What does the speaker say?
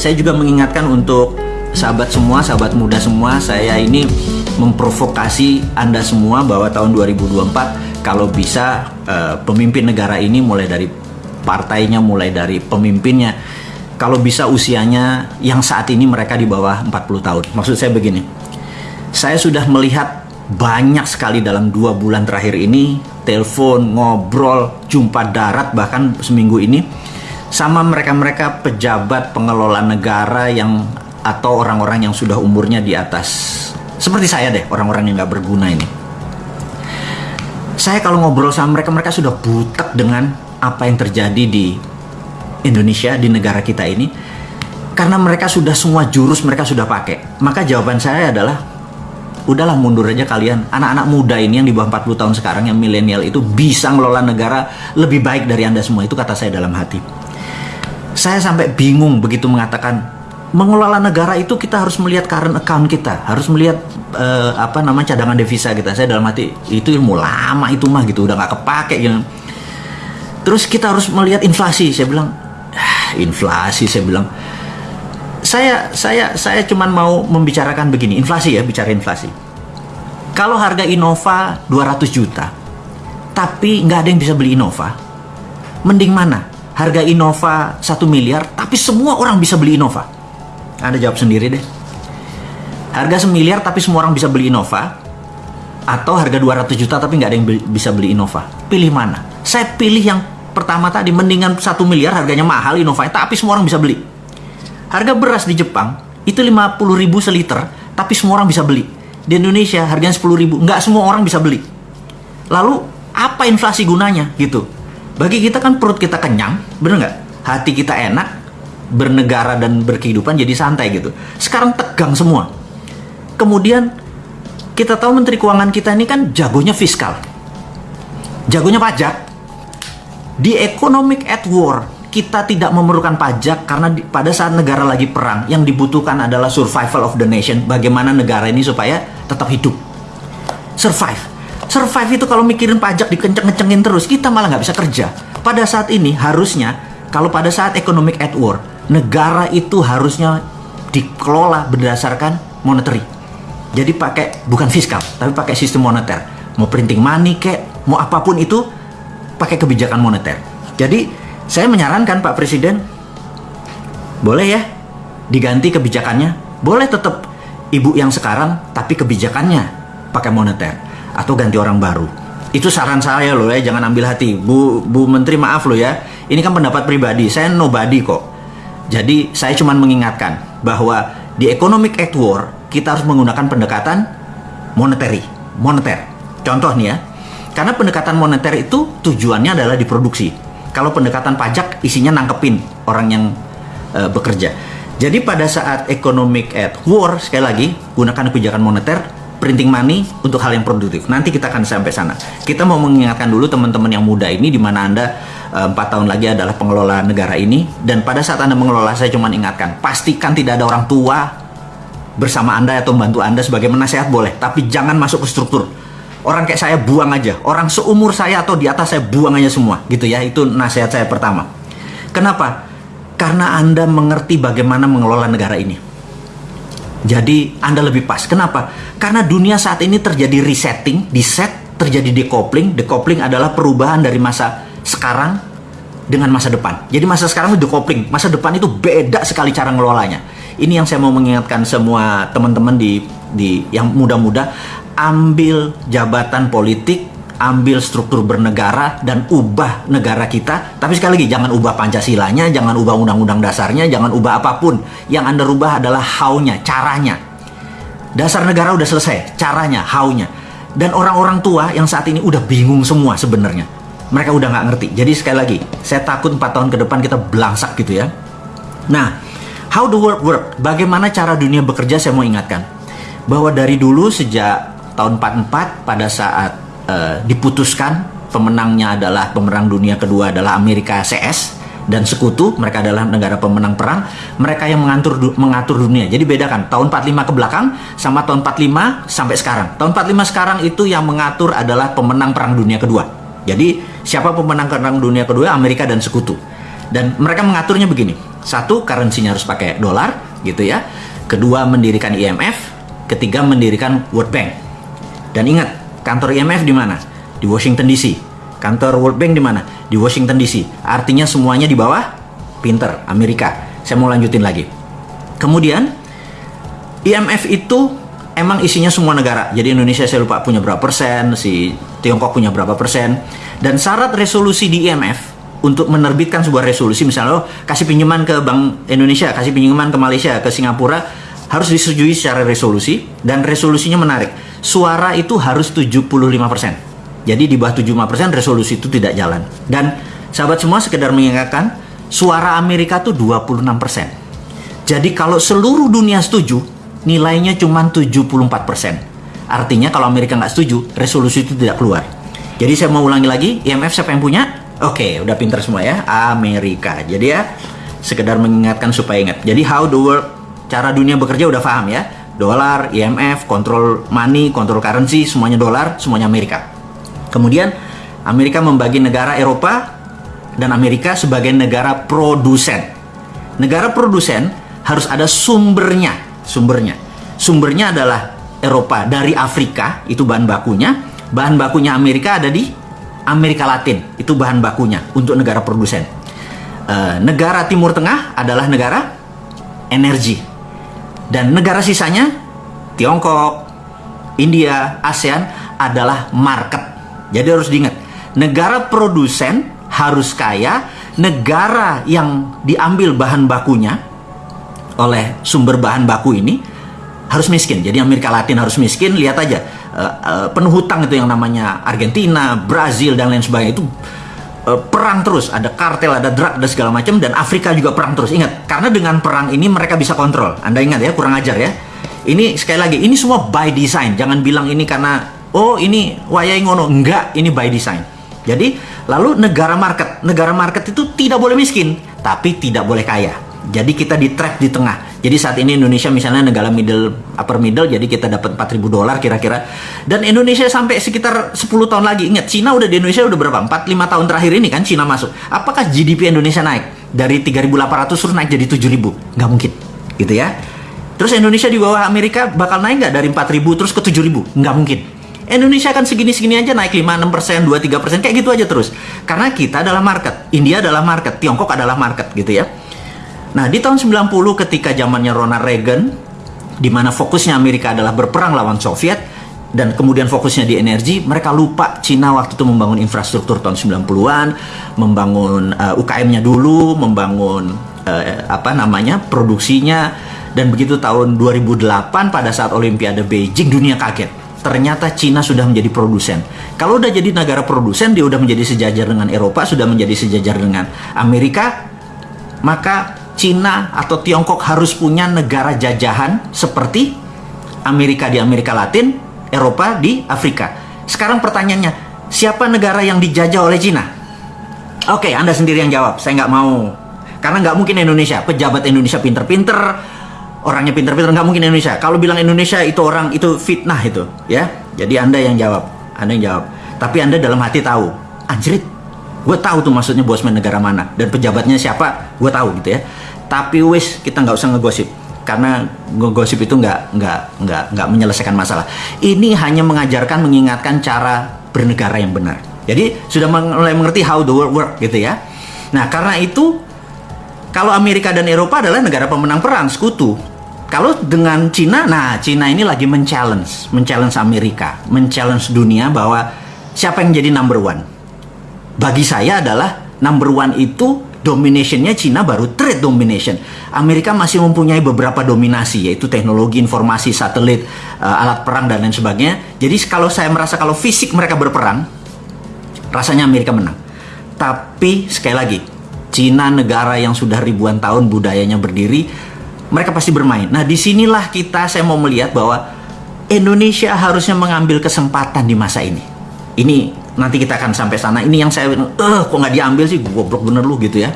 saya juga mengingatkan untuk sahabat semua, sahabat muda semua, saya ini memprovokasi Anda semua bahwa tahun 2024 kalau bisa uh, pemimpin negara ini mulai dari partainya, mulai dari pemimpinnya, kalau bisa usianya yang saat ini mereka di bawah 40 tahun. Maksud saya begini, saya sudah melihat banyak sekali dalam dua bulan terakhir ini telepon, ngobrol, jumpa darat bahkan seminggu ini sama mereka-mereka pejabat pengelola negara yang atau orang-orang yang sudah umurnya di atas. Seperti saya deh orang-orang yang nggak berguna ini. Saya kalau ngobrol sama mereka mereka sudah butek dengan apa yang terjadi di Indonesia di negara kita ini. Karena mereka sudah semua jurus mereka sudah pakai. Maka jawaban saya adalah udahlah mundur aja kalian. Anak-anak muda ini yang di bawah 40 tahun sekarang yang milenial itu bisa ngelola negara lebih baik dari anda semua. Itu kata saya dalam hati saya sampai bingung begitu mengatakan mengelola negara itu kita harus melihat current account kita, harus melihat uh, apa namanya cadangan devisa kita. Saya dalam hati itu ilmu lama itu mah gitu, udah nggak kepake gitu. Terus kita harus melihat inflasi. Saya bilang, ah, inflasi. Saya bilang, saya saya saya cuman mau membicarakan begini, inflasi ya, bicara inflasi. Kalau harga Innova 200 juta, tapi nggak ada yang bisa beli Innova, mending mana? Harga Innova 1 miliar, tapi semua orang bisa beli Innova. Anda jawab sendiri deh. Harga semiliar tapi semua orang bisa beli Innova, atau harga 200 juta tapi nggak ada yang bisa beli Innova. Pilih mana? Saya pilih yang pertama tadi, mendingan 1 miliar harganya mahal Innova, tapi semua orang bisa beli. Harga beras di Jepang itu 50 ribu seliter, tapi semua orang bisa beli. Di Indonesia harganya 10 ribu, nggak semua orang bisa beli. Lalu apa inflasi gunanya gitu? Bagi kita kan perut kita kenyang, bener nggak? Hati kita enak, bernegara dan berkehidupan jadi santai gitu. Sekarang tegang semua. Kemudian kita tahu Menteri Keuangan kita ini kan jagonya fiskal, jagonya pajak. Di economic at war kita tidak memerlukan pajak karena di, pada saat negara lagi perang yang dibutuhkan adalah survival of the nation. Bagaimana negara ini supaya tetap hidup, survive survive itu kalau mikirin pajak dikenceng-kencengin terus, kita malah nggak bisa kerja. Pada saat ini harusnya, kalau pada saat economic at war, negara itu harusnya dikelola berdasarkan monetary. Jadi pakai bukan fiskal, tapi pakai sistem moneter. Mau printing money kek, mau apa pun itu pakai kebijakan moneter. Jadi saya menyarankan Pak Presiden, boleh ya diganti kebijakannya. Boleh tetap ibu yang sekarang, tapi kebijakannya pakai moneter atau ganti orang baru. Itu saran saya loh ya, jangan ambil hati. Bu Bu Menteri maaf loh ya. Ini kan pendapat pribadi, saya nobody kok. Jadi saya cuma mengingatkan bahwa di economic act war kita harus menggunakan pendekatan monetary, moneter. Contoh nih ya, karena pendekatan moneter itu tujuannya adalah diproduksi. Kalau pendekatan pajak isinya nangkepin orang yang uh, bekerja. Jadi pada saat economic at war sekali lagi gunakan kebijakan moneter printing money untuk hal yang produktif. Nanti kita akan sampai sana. Kita mau mengingatkan dulu teman-teman yang muda ini di mana Anda eh, empat tahun lagi adalah pengelola negara ini dan pada saat Anda mengelola saya cuma ingatkan, pastikan tidak ada orang tua bersama Anda atau membantu Anda sebagai menasehat boleh, tapi jangan masuk ke struktur. Orang kayak saya buang aja, orang seumur saya atau di atas saya buang aja semua, gitu ya. Itu nasihat saya pertama. Kenapa? Karena Anda mengerti bagaimana mengelola negara ini jadi Anda lebih pas. Kenapa? Karena dunia saat ini terjadi resetting, di set, terjadi decoupling. Decoupling adalah perubahan dari masa sekarang dengan masa depan. Jadi masa sekarang itu decoupling, masa depan itu beda sekali cara ngelolanya. Ini yang saya mau mengingatkan semua teman-teman di di yang muda-muda ambil jabatan politik ambil struktur bernegara dan ubah negara kita. Tapi sekali lagi, jangan ubah Pancasilanya, jangan ubah undang-undang dasarnya, jangan ubah apa pun. Yang Anda rubah adalah how-nya, caranya. Dasar negara udah selesai, caranya, how-nya. Dan orang-orang tua yang saat ini udah bingung semua sebenarnya. Mereka udah nggak ngerti. Jadi sekali lagi, saya takut 4 tahun ke depan kita belangsak gitu ya. Nah, how the world work? Bagaimana cara dunia bekerja saya mau ingatkan. Bahwa dari dulu sejak tahun 44 pada saat uh, diputuskan pemenangnya adalah pemenang dunia kedua adalah Amerika CS dan sekutu mereka adalah negara pemenang perang. Mereka yang mengatur mengatur dunia. Jadi bedakan tahun 45 ke belakang sama tahun 45 sampai sekarang. Tahun 45 sekarang itu yang mengatur adalah pemenang perang dunia kedua. Jadi siapa pemenang perang dunia kedua? Amerika dan sekutu. Dan mereka mengaturnya begini. Satu, currency-nya harus pakai dolar, gitu ya. Kedua, mendirikan IMF. Ketiga, mendirikan World Bank. Dan ingat, kantor IMF di mana? Di Washington DC. Kantor World Bank di mana? Di Washington DC. Artinya semuanya di bawah pinter, Amerika. Saya mau lanjutin lagi. Kemudian, IMF itu emang isinya semua negara. Jadi Indonesia saya lupa punya berapa persen, si Tiongkok punya berapa persen. Dan syarat resolusi di IMF untuk menerbitkan sebuah resolusi misalnya oh, kasih pinjaman ke Bank Indonesia, kasih pinjaman ke Malaysia, ke Singapura harus disetujui secara resolusi dan resolusinya menarik. Suara itu harus 75%. Jadi di bawah 75% resolusi itu tidak jalan. Dan sahabat semua sekedar mengingatkan suara Amerika itu 26%. Jadi kalau seluruh dunia setuju, nilainya cuma 74%. Artinya kalau Amerika nggak setuju, resolusi itu tidak keluar. Jadi saya mau ulangi lagi, IMF siapa yang punya? Oke, udah pinter semua ya, Amerika. Jadi ya, sekedar mengingatkan supaya ingat. Jadi how the world, cara dunia bekerja udah paham ya. Dolar, IMF, kontrol money, kontrol currency, semuanya dolar, semuanya Amerika. Kemudian Amerika membagi negara Eropa dan Amerika sebagai negara produsen. Negara produsen harus ada sumbernya sumbernya. Sumbernya adalah Eropa dari Afrika, itu bahan bakunya. Bahan bakunya Amerika ada di Amerika Latin, itu bahan bakunya untuk negara produsen. E, negara Timur Tengah adalah negara energi. Dan negara sisanya, Tiongkok, India, ASEAN adalah market. Jadi harus diingat, negara produsen harus kaya, negara yang diambil bahan bakunya oleh sumber bahan baku ini harus miskin. Jadi Amerika Latin harus miskin. Lihat aja uh, uh, penuh hutang itu yang namanya Argentina, Brazil dan lain sebagainya itu uh, perang terus. Ada kartel, ada drug, ada segala macam dan Afrika juga perang terus. Ingat, karena dengan perang ini mereka bisa kontrol. Anda ingat ya, kurang ajar ya. Ini sekali lagi, ini semua by design. Jangan bilang ini karena oh ini wayai ngono. Enggak, ini by design. Jadi lalu negara market, negara market itu tidak boleh miskin, tapi tidak boleh kaya jadi kita di track di tengah. Jadi saat ini Indonesia misalnya negara middle upper middle jadi kita dapat 4000 dolar kira-kira. Dan Indonesia sampai sekitar 10 tahun lagi. Ingat Cina udah di Indonesia udah berapa? 4 5 tahun terakhir ini kan Cina masuk. Apakah GDP Indonesia naik dari 3800 terus naik jadi 7000? Nggak mungkin. Gitu ya. Terus Indonesia di bawah Amerika bakal naik nggak dari 4000 terus ke 7000? Nggak mungkin. Indonesia kan segini-segini aja naik 5, 6 persen, 2, 3 persen, kayak gitu aja terus. Karena kita adalah market, India adalah market, Tiongkok adalah market gitu ya. Nah, di tahun 90 ketika zamannya Ronald Reagan, di mana fokusnya Amerika adalah berperang lawan Soviet, dan kemudian fokusnya di energi, mereka lupa Cina waktu itu membangun infrastruktur tahun 90-an, membangun uh, eh, UKM-nya dulu, membangun uh, apa namanya produksinya, dan begitu tahun 2008 pada saat Olimpiade Beijing dunia kaget. Ternyata Cina sudah menjadi produsen. Kalau udah jadi negara produsen, dia udah menjadi sejajar dengan Eropa, sudah menjadi sejajar dengan Amerika, maka Cina atau Tiongkok harus punya negara jajahan seperti Amerika di Amerika Latin, Eropa di Afrika. Sekarang pertanyaannya, siapa negara yang dijajah oleh Cina? Oke, Anda sendiri yang jawab. Saya nggak mau. Karena nggak mungkin Indonesia. Pejabat Indonesia pinter-pinter, orangnya pinter-pinter, nggak mungkin Indonesia. Kalau bilang Indonesia itu orang, itu fitnah itu. ya. Jadi Anda yang jawab. Anda yang jawab. Tapi Anda dalam hati tahu, anjrit, gue tahu tuh maksudnya bosman negara mana. Dan pejabatnya siapa, gue tahu gitu ya. Tapi wis kita nggak usah ngegosip. Karena ngegosip itu nggak nggak nggak nggak menyelesaikan masalah. Ini hanya mengajarkan mengingatkan cara bernegara yang benar. Jadi sudah mulai mengerti how the world work gitu ya. Nah karena itu kalau Amerika dan Eropa adalah negara pemenang perang sekutu. Kalau dengan Cina nah Cina ini lagi men-challenge men-challenge Amerika men-challenge dunia bahwa siapa yang jadi number one bagi saya adalah number one itu dominationnya Cina baru trade domination. Amerika masih mempunyai beberapa dominasi yaitu teknologi informasi satelit, uh, alat perang dan lain sebagainya. Jadi kalau saya merasa kalau fisik mereka berperang, rasanya Amerika menang. Tapi sekali lagi, Cina negara yang sudah ribuan tahun budayanya berdiri, mereka pasti bermain. Nah di sinilah kita saya mau melihat bahwa Indonesia harusnya mengambil kesempatan di masa ini. Ini nanti kita akan sampai sana. Ini yang saya eh kok nggak diambil sih? Goblok bener lu gitu ya